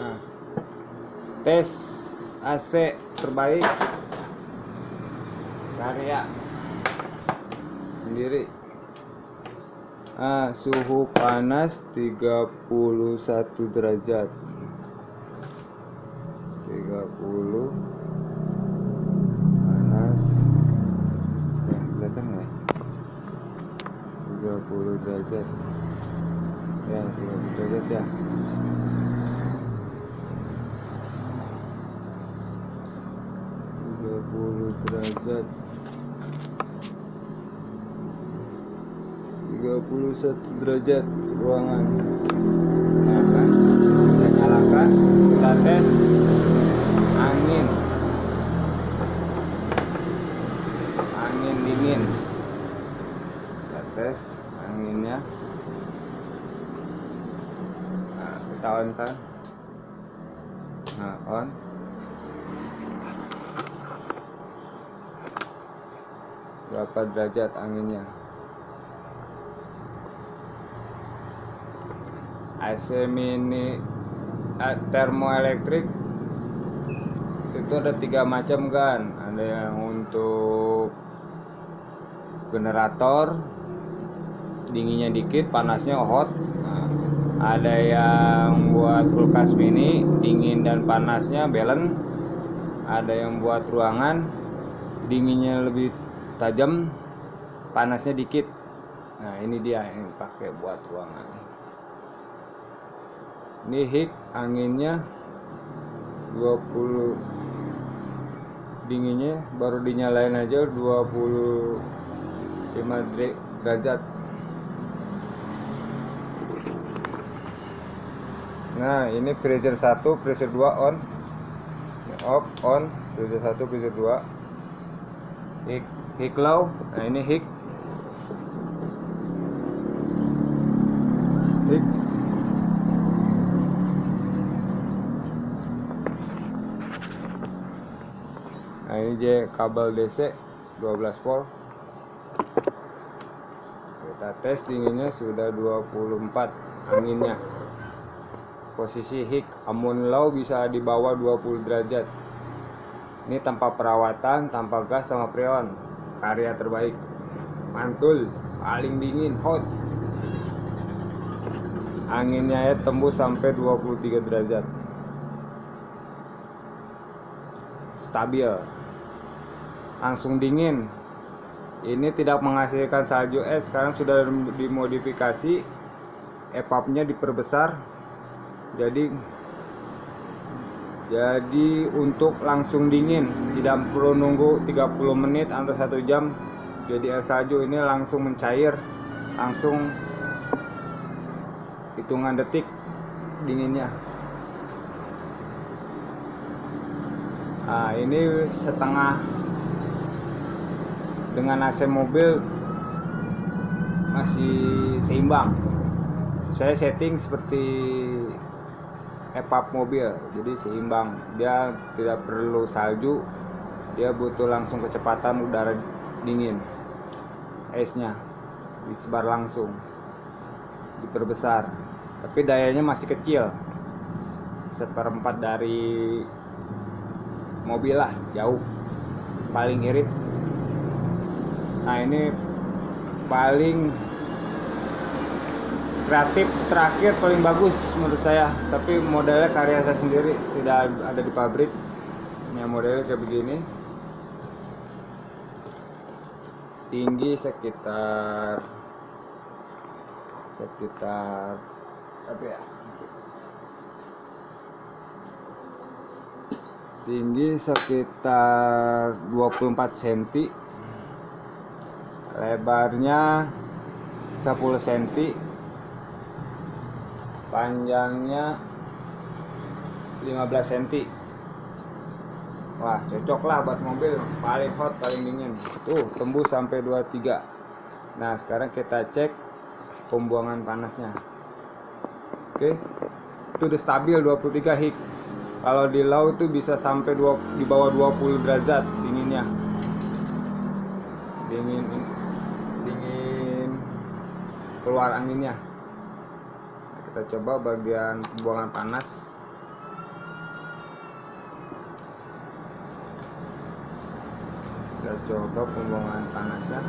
nah, tes AC terbaik. Karya sendiri. Ah, suhu panas 31 derajat. 30 panas. Ya kelihatan nggak ya? 30 derajat. Ya 30 derajat ya tiga puluh derajat. Tiga puluh satu derajat ruangan. Nyalakan. Kita nyalakan. Kita tes angin. Angin dingin. Kita tes anginnya. Nah, kita on kan? Nah on berapa derajat anginnya? AC mini termoelektrik itu ada tiga macam kan? Ada yang untuk generator dinginnya dikit panasnya hot. Nah, ada yang buat kulkas mini dingin dan panasnya balance. Ada yang buat ruangan dinginnya lebih tajam panasnya dikit. Nah ini dia yang pakai buat ruangan. Ini hik anginnya 20 dinginnya baru dinyalain aja 25 derajat. Nah ini freezer 1 freezer 2 on. Off on freezer 1 freezer 2 hik hik low nah ini hik. Hik. Nah ini J kabel DC 12 volt. Kita tes dinginnya sudah 24 anginnya. Posisi hik amun low bisa di bawah 20 derajat ini tanpa perawatan tanpa gas tanpa freon karya terbaik. Mantul paling dingin hot. Anginnya ya tembus sampai 23 derajat. Stabil. Langsung dingin. Ini tidak menghasilkan salju es sekarang sudah dimodifikasi. Epapnya diperbesar. Jadi jadi untuk langsung dingin tidak perlu nunggu 30 menit atau satu jam. Jadi es salju ini langsung mencair langsung hitungan detik dinginnya. Nah ini setengah dengan AC mobil masih seimbang. Saya setting seperti epap mobil. Jadi seimbang. Dia tidak perlu salju. Dia butuh langsung kecepatan udara dingin. Esnya disebar langsung. Diperbesar. Tapi dayanya masih kecil. Seperempat dari mobil lah. Jauh. Paling irit. Nah ini paling kreatif terakhir paling bagus menurut saya. Tapi modelnya karya saya sendiri tidak ada di pabrik. Ya modelnya kayak begini. Tinggi sekitar sekitar apa ya? Tinggi sekitar 24 cm lebarnya 10 cm panjangnya 15 cm wah cocok lah buat mobil. Paling hot paling dingin. Tuh tembus sampai 23 nah sekarang kita cek pembuangan panasnya. Oke. Itu udah stabil 23 hik kalau di low tuh bisa sampai 2, di bawah 20 derajat dinginnya. Dingin dingin. Keluar anginnya kita coba bagian pembuangan panas. Kita coba pembuangan panasnya.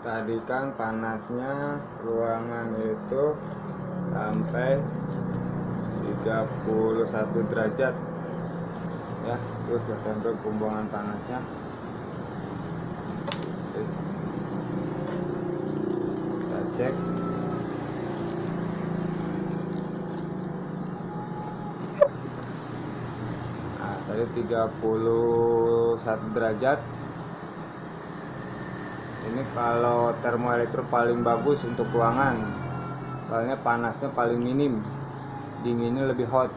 Tadi kan panasnya ruangan itu sampai 31 derajat ya terus sampai pembuangan panasnya. Kita cek. Nah tadi 31 derajat. Ini kalau termoelektro paling bagus untuk ruangan. Soalnya panasnya paling minim. Dinginnya lebih hot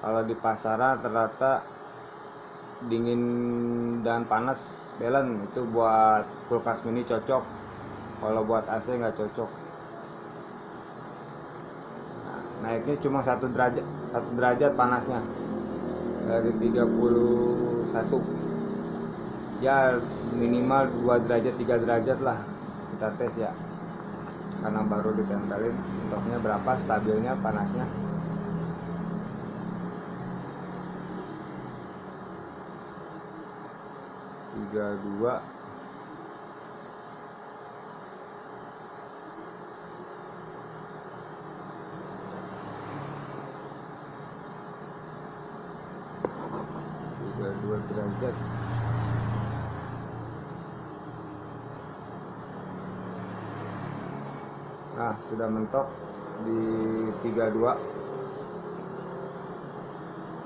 kalau di pasaran ternyata dingin dan panas belen itu buat kulkas mini cocok. Kalau buat AC nggak cocok. Nah, naiknya cuma satu derajat satu derajat panasnya. Dari 31 ya minimal 2 derajat 3 derajat lah. Kita tes ya. Karena baru ditempelin untuknya berapa stabilnya panasnya tiga dua. tiga dua derajat. Nah sudah mentok di 32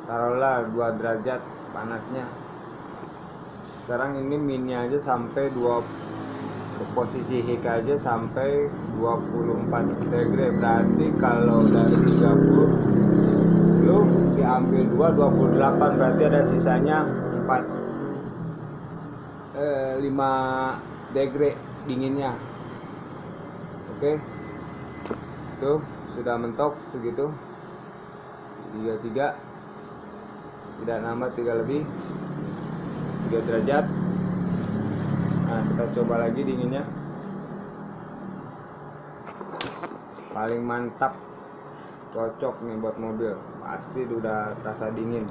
taruhlah 2 derajat panasnya sekarang ini minnya aja sampai 2 ke posisi hik aja sampai 24 degree berarti kalau dari 30 lu diambil 2 28 berarti ada sisanya 4 eh, 5 degree dinginnya. Oke? Okay tuh sudah mentok segitu. 33 tidak nambah 3 lebih 3 derajat. Nah kita coba lagi dinginnya. Paling mantap cocok nih buat mobil. Pasti udah terasa dingin.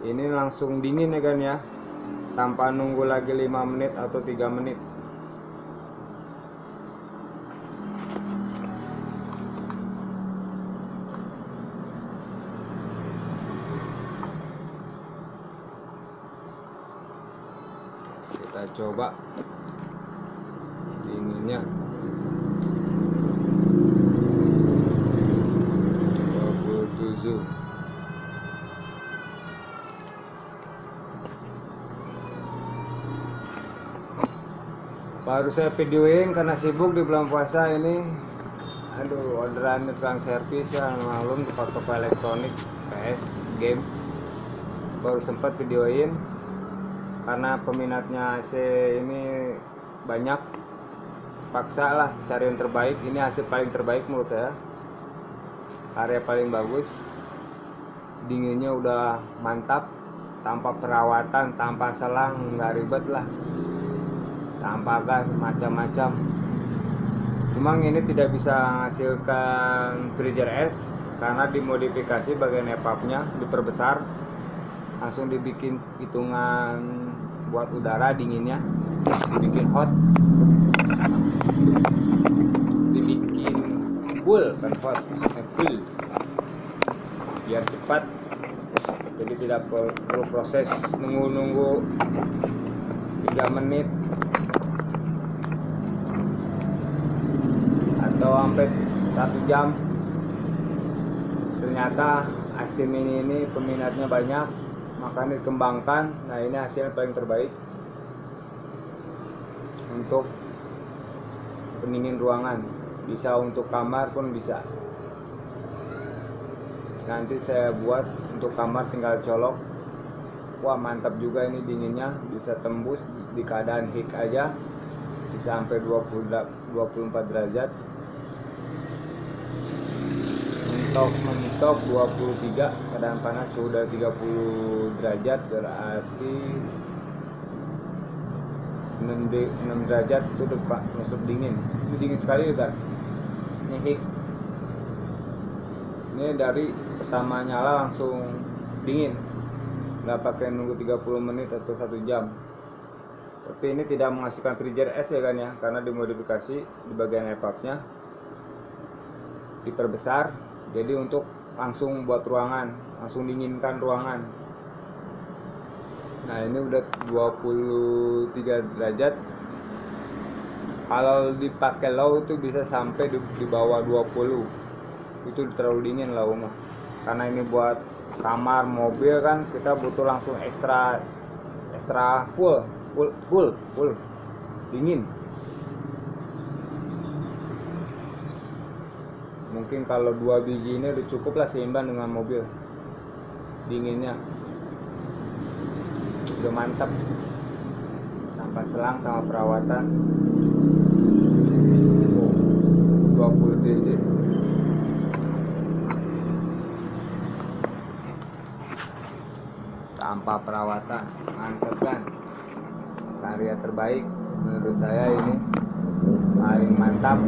Ini langsung dingin ya kan ya. Tanpa nunggu lagi 5 menit atau 3 menit kita coba. Dinginnya. 27 baru saya videoin karena sibuk di bulan puasa ini. Aduh orderan tukang servis ya malum di toko elektronik PS game. Baru sempat videoin karena peminatnya AC ini banyak. Paksa lah cari yang terbaik. Ini hasil paling terbaik menurut saya. Area paling bagus. Dinginnya udah mantap. Tanpa perawatan tanpa selang nggak ribet lah. Tanpa gas macam-macam. Cuma ini tidak bisa menghasilkan freezer es karena dimodifikasi bagian epapnya diperbesar. Langsung dibikin hitungan buat udara dinginnya. Dibikin hot. Dibikin cool kan hot cool. Biar cepat. Jadi tidak perlu proses nunggu-nunggu 3 menit. Atau sampai satu jam. Ternyata asim ini ini peminatnya banyak maka dikembangkan. Nah ini hasil paling terbaik untuk pendingin ruangan. Bisa untuk kamar pun bisa. Nanti saya buat untuk kamar tinggal colok. Wah mantap juga ini dinginnya. Bisa tembus di keadaan hik aja. Bisa sampai 20 24 derajat mentok mentok 23 keadaan panas sudah 30 derajat berarti 6, di- 6 derajat itu pak masuk dingin. Ini dingin sekali kan ini hik ini dari pertama nyala langsung dingin. Nggak pakai nunggu 30 menit atau satu jam. Tapi ini tidak menghasilkan freezer es ya kan ya? Karena dimodifikasi di bagian epapnya diperbesar jadi untuk langsung buat ruangan langsung dinginkan ruangan. Nah ini udah 23 derajat. Kalau dipakai low itu bisa sampai di, di bawah 20 itu terlalu dingin lah mah karena ini buat kamar mobil kan kita butuh langsung ekstra ekstra full full full full. Dingin mungkin kalau dua biji ini udah cukup lah seimbang dengan mobil. Dinginnya. Udah mantap tanpa selang tanpa perawatan. Oh, 20 dc tanpa perawatan. Mantap kan? Karya terbaik menurut saya ini. Paling mantap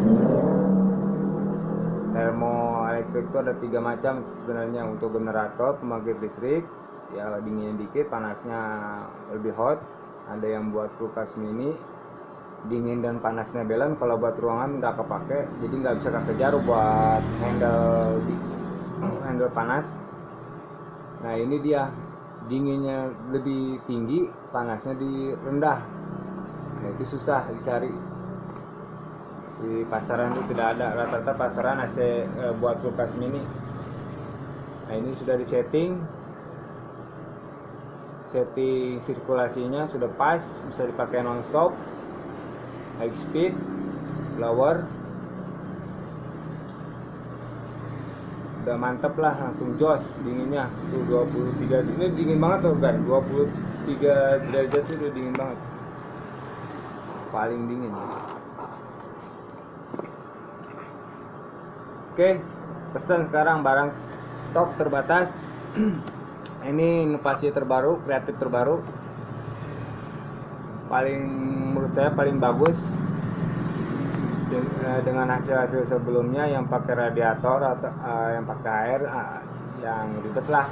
termoelektrik itu ada tiga macam sebenarnya untuk generator pembangkit listrik ya dinginnya dikit panasnya lebih hot ada yang buat kulkas mini dingin dan panasnya balance kalau buat ruangan nggak kepake jadi nggak bisa kekejar buat handle handle panas. Nah ini dia dinginnya lebih tinggi panasnya di rendah. Nah itu susah dicari di pasaran itu tidak ada rata-rata pasaran AC eh, buat kulkas mini. Nah ini sudah disetting. Setting sirkulasinya sudah pas bisa dipakai nonstop. High speed blower udah mantep lah langsung jos dinginnya. Tuh 23 ini dingin banget tuh kan 23 derajat itu udah dingin banget. Paling dingin oke pesan sekarang barang stok terbatas. Ini inovasi terbaru kreatif terbaru. Paling menurut saya paling bagus eh, dengan hasil-hasil sebelumnya yang pakai radiator atau uh, yang pakai air uh, yang ribet lah.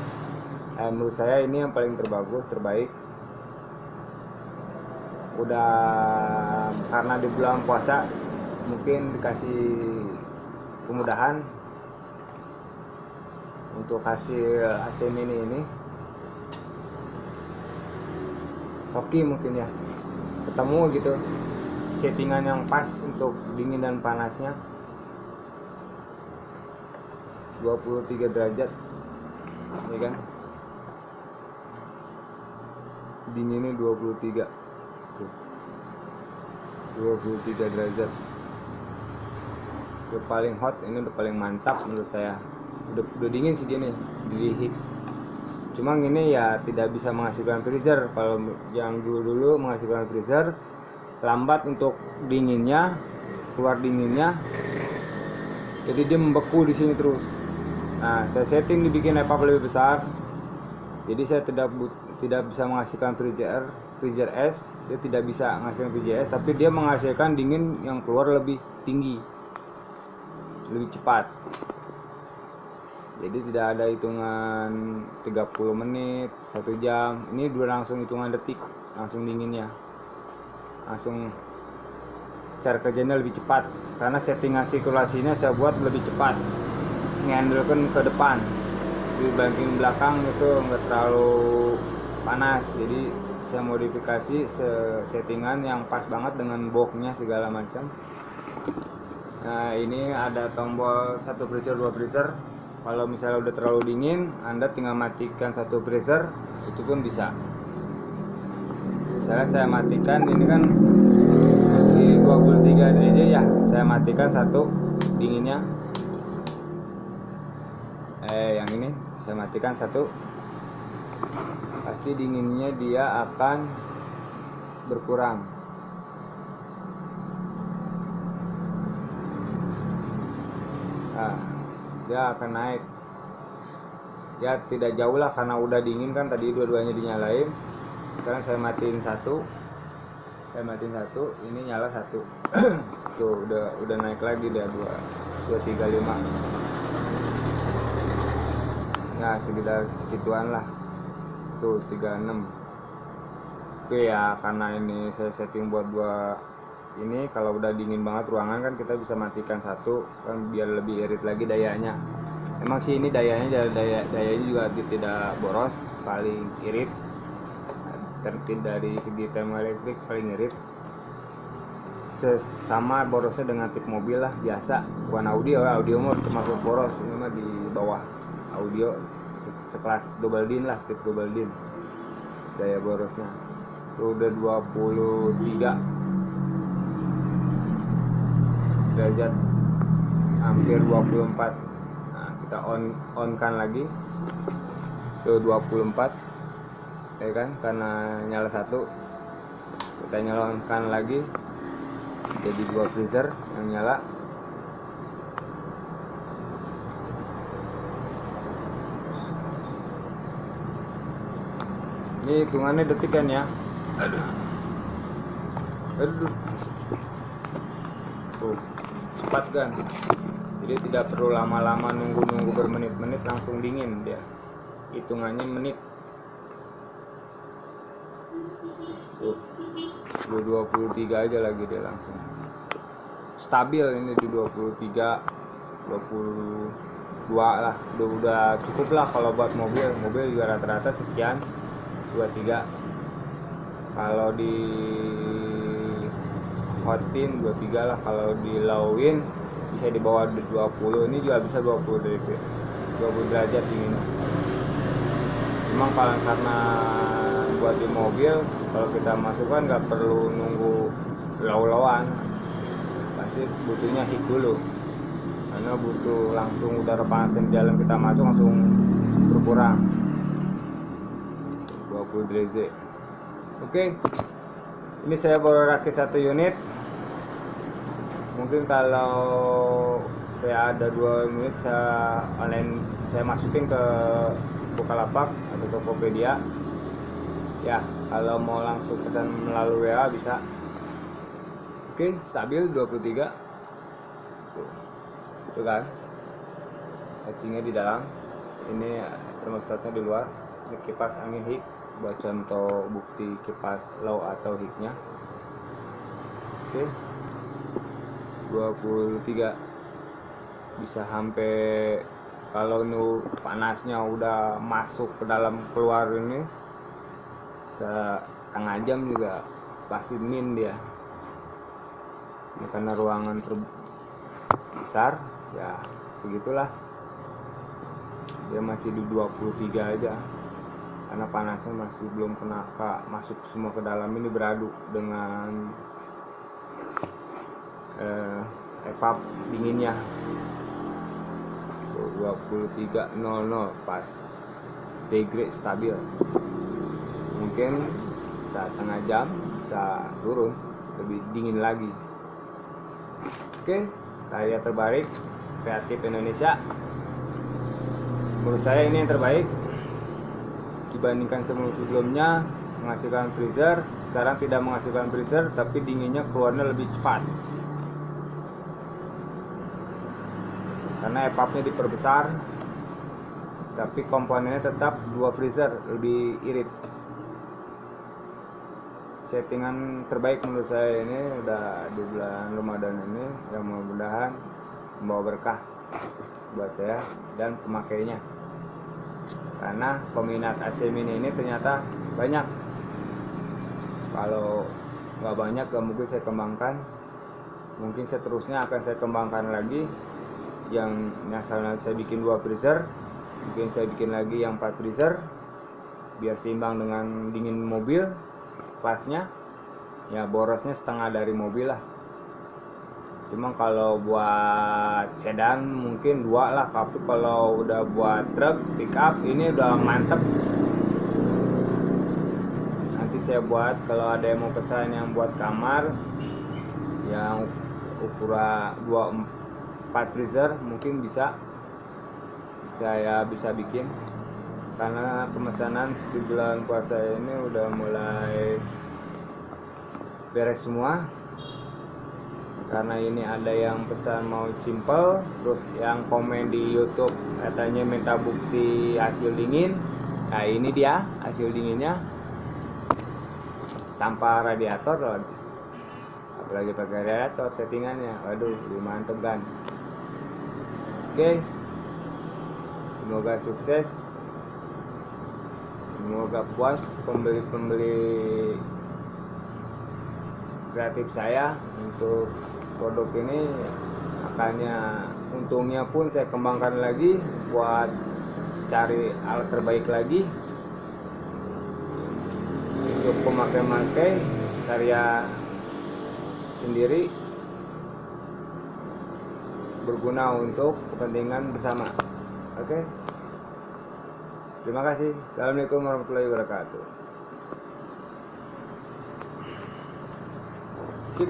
Uh, menurut saya ini yang paling terbagus terbaik. Udah karena di bulan puasa mungkin dikasih kemudahan untuk hasil AC mini ini oke mungkin ya. Ketemu gitu settingan yang pas untuk dingin dan panasnya. 23 derajat ya kan? Dinginnya 23 tuh. 23 derajat udah paling hot ini udah paling mantap menurut saya. Udah, udah dingin sih dia nih di cuma ini ya tidak bisa menghasilkan freezer. Kalau yang dulu-dulu menghasilkan freezer lambat untuk dinginnya keluar dinginnya. Jadi dia membeku di sini terus. Nah saya setting dibikin epap lebih besar. Jadi saya tidak tidak bisa menghasilkan freezer freezer es. Dia tidak bisa menghasilkan freezer es tapi dia menghasilkan dingin yang keluar lebih tinggi lebih cepat. Jadi tidak ada hitungan 30 menit satu jam. Ini dua langsung hitungan detik langsung dinginnya. Langsung cara kerjanya lebih cepat. Karena settingan sirkulasinya saya buat lebih cepat. Ngehandlekan ke depan. Dibanding belakang itu nggak terlalu panas. Jadi saya modifikasi settingan yang pas banget dengan boxnya segala macam nah ini ada tombol satu freezer dua freezer. Kalau misalnya udah terlalu dingin anda tinggal matikan satu freezer itu pun bisa. Misalnya saya matikan ini kan di 23 derajat ya. Saya matikan satu dinginnya. Eh yang ini saya matikan satu. Pasti dinginnya dia akan berkurang dia akan naik. Ya tidak jauh lah karena udah dingin kan tadi dua-duanya dinyalain. Sekarang saya matiin satu. Saya matiin satu ini nyala satu. Tuh udah udah naik lagi dia dua dua tiga lima. Nah sekitar segituan lah. Tuh 36 oke ya karena ini saya setting buat dua ini kalau udah dingin banget ruangan kan kita bisa matikan satu kan biar lebih irit lagi dayanya. Emang sih ini dayanya daya dayanya juga tidak boros paling irit. Tertib dari segi tema elektrik paling irit. Sesama borosnya dengan tip mobil lah biasa. Bukan audio audio mah termasuk boros. Ini mah di bawah audio sekelas double din lah tip double din. Daya borosnya. Itu udah 23 derajat hampir 24 nah, kita on on kan lagi. Itu 24 ya kan? Karena nyala satu kita nyalakan lagi. Jadi dua freezer yang nyala. Ini hitungannya detik kan ya? Aduh. Aduh. Tuh cepat kan jadi tidak perlu lama-lama nunggu-nunggu bermenit-menit langsung dingin dia. Hitungannya menit. Tuh. 23 aja lagi dia langsung. Stabil ini di 23 22 lah. Udah, udah cukup lah kalau buat mobil. Mobil juga rata-rata sekian 23 kalau di hotin 23 lah. Kalau di lowin bisa di bawah 20 ini juga bisa 20 derajat 20 derajat dinginnya memang kalau karena buat di mobil kalau kita masukkan nggak perlu nunggu law-lawan pasti butuhnya hit dulu. Karena butuh langsung udara panas di dalam kita masuk langsung berkurang. 20 derajat. Oke ini saya baru rakit satu unit. Mungkin kalau saya ada dua unit saya online saya masukin ke Bukalapak atau Tokopedia. Ya kalau mau langsung pesan melalui WA bisa. Oke stabil 23 tuh, tuh kan. Heatsingnya di dalam. Ini termostatnya di luar. Ini kipas angin hik buat contoh bukti kipas low atau hiknya. Oke. 23 bisa sampai kalau nu panasnya udah masuk ke dalam keluar ini setengah jam juga pasti min dia. Ini karena ruangan terbesar ya segitulah. Dia masih di 23 aja karena panasnya masih belum kena ke, masuk semua ke dalam ini beradu dengan eh, epap dinginnya. 23.00 pas degrade stabil. Mungkin setengah jam bisa turun lebih dingin lagi. Oke karya terbaik kreatif Indonesia. Menurut saya ini yang terbaik dibandingkan sebelum-sebelumnya menghasilkan freezer sekarang tidak menghasilkan freezer tapi dinginnya keluarnya lebih cepat. Karena epapnya diperbesar tapi komponennya tetap dua freezer lebih irit. Settingan terbaik menurut saya ini udah di bulan Ramadan ini yang mudah-mudahan membawa berkah buat saya dan pemakainya karena peminat AC mini ini ternyata banyak. Kalau nggak banyak gak mungkin saya kembangkan. Mungkin seterusnya akan saya kembangkan lagi yang misalnya saya bikin dua freezer mungkin saya bikin lagi yang empat freezer biar seimbang dengan dingin mobil kelasnya ya borosnya setengah dari mobil lah cuma kalau buat sedan mungkin dua lah. Tapi kalau udah buat truk pick up ini udah mantep. Nanti saya buat kalau ada yang mau pesan yang buat kamar yang ukuran 24 freezer mungkin bisa. Saya bisa bikin. Karena pemesanan di bulan puasa ini udah mulai beres semua karena ini ada yang pesan mau simple terus yang komen di YouTube katanya minta bukti hasil dingin. Nah ini dia hasil dinginnya. Tanpa radiator lagi. Apalagi pakai radiator settingannya. Waduh mantep kan. Oke. Semoga sukses. Semoga puas pembeli-pembeli kreatif saya untuk produk ini makanya untungnya pun saya kembangkan lagi buat cari alat terbaik lagi untuk pemakai-makai karya sendiri berguna untuk kepentingan bersama oke okay? terima kasih assalamualaikum warahmatullahi wabarakatuh Sip.